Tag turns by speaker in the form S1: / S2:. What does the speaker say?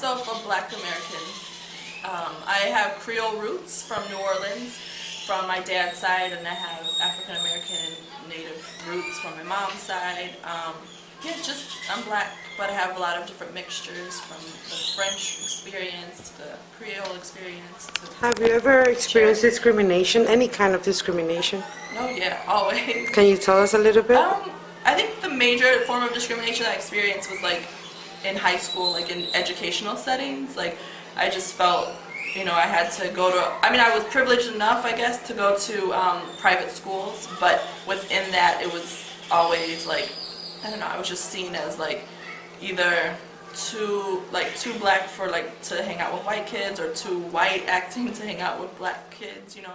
S1: black American. Um, I have Creole roots from New Orleans from my dad's side, and I have African American and Native roots from my mom's side. Um, yeah, just I'm black, but I have a lot of different mixtures from the French experience, to the Creole experience.
S2: Have you ever experienced discrimination, any kind of discrimination?
S1: oh yeah, always.
S2: Can you tell us a little bit?
S1: Um, I think the major form of discrimination I experienced was like in high school, like in educational settings. Like I just felt, you know, I had to go to. I mean, I was privileged enough, I guess, to go to um, private schools, but within that, it was always like, I don't know. I was just seen as like either too like too black for like to hang out with white kids or too white acting to hang out with black kids. You know.